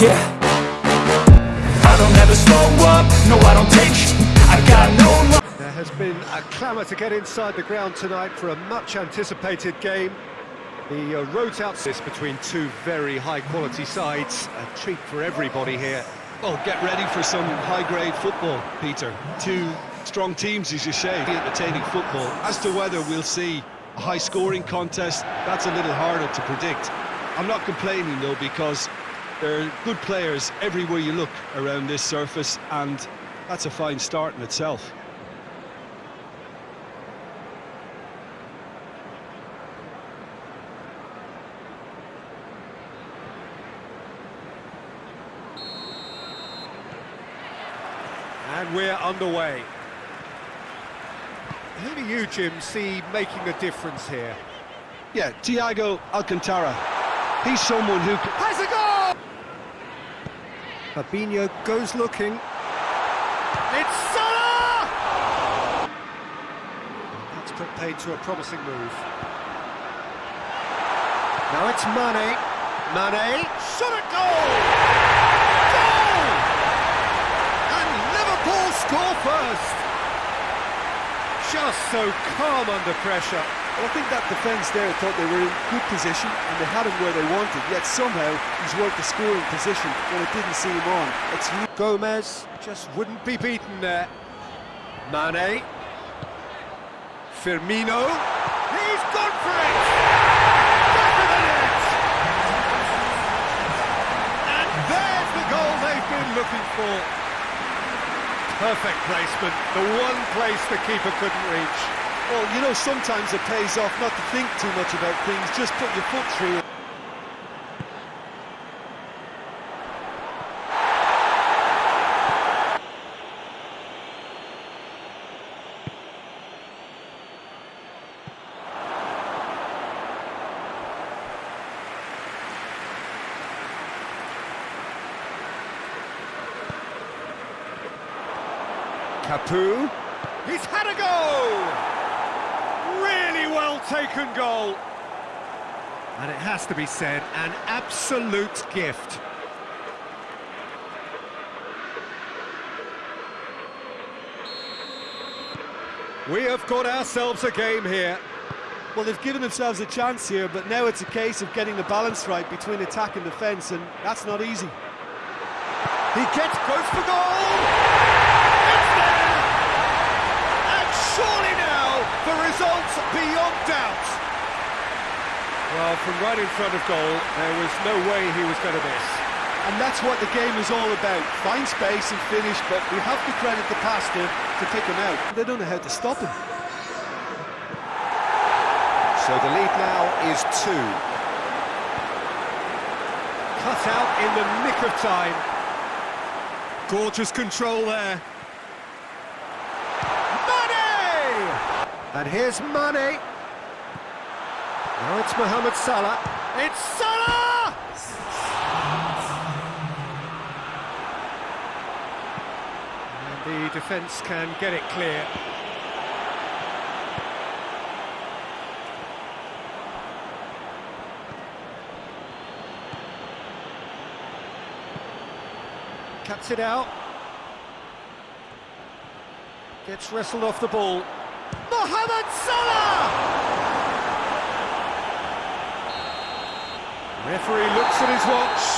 Yeah I don't ever slow up, no I don't take sh I got no There has been a clamour to get inside the ground tonight for a much anticipated game. The uh, roads out this between two very high-quality sides, a treat for everybody here. Well, get ready for some high-grade football, Peter. Two strong teams, as you say, entertaining football. As to whether we'll see a high-scoring contest, that's a little harder to predict. I'm not complaining, though, because there are good players everywhere you look around this surface, and that's a fine start in itself. And we're underway. Who do you, Jim, see making a difference here? Yeah, Thiago Alcantara. He's someone who... Has a goal! Fabinho goes looking. It's Salah! That's put paid to a promising move. Now it's Mane. Mane, shot at goal! Goal! And Liverpool score first! Just so calm under pressure. Well, I think that defence there thought they were in good position and they had him where they wanted, yet somehow he's worked the scoring position when it didn't see him on. It's Gomez just wouldn't be beaten there. Mane. Firmino. He's gone for it! And there's the goal they've been looking for. Perfect placement, the one place the keeper couldn't reach. Well, you know, sometimes it pays off not to think too much about things, just put your foot through it. Capu. He's had a go! Really well taken goal. And it has to be said, an absolute gift. We have got ourselves a game here. Well, they've given themselves a chance here, but now it's a case of getting the balance right between attack and defence, and that's not easy. He gets close for goal! It's there! And surely now, the result's beyond doubt. Well, from right in front of goal, there was no way he was going to miss. And that's what the game is all about. Find space and finish, but we have to credit the pastor to pick him out. They don't know how to stop him. So the lead now is two. Cut out in the nick of time. Gorgeous control there. And here's Mane. Now it's Mohamed Salah. It's Salah! And the defence can get it clear. Cuts it out. Gets wrestled off the ball. Mohamed Salah! Referee looks at his watch.